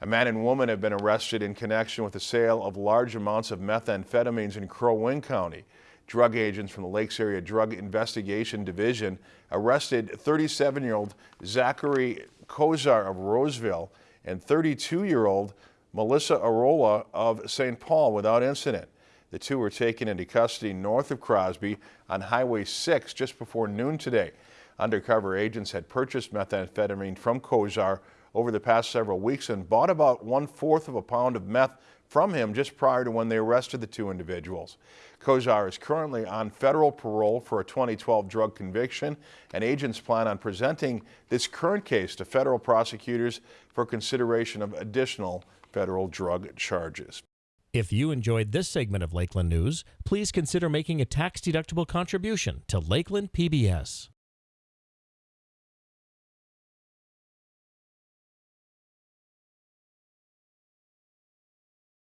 A man and woman have been arrested in connection with the sale of large amounts of methamphetamines in Crow Wing County. Drug agents from the Lakes Area Drug Investigation Division arrested 37-year-old Zachary Kozar of Roseville and 32-year-old Melissa Arola of St. Paul without incident. The two were taken into custody north of Crosby on Highway 6 just before noon today. Undercover agents had purchased methamphetamine from Kozar over the past several weeks and bought about one-fourth of a pound of meth from him just prior to when they arrested the two individuals. Kozar is currently on federal parole for a 2012 drug conviction, and agents plan on presenting this current case to federal prosecutors for consideration of additional federal drug charges. If you enjoyed this segment of Lakeland News, please consider making a tax-deductible contribution to Lakeland PBS.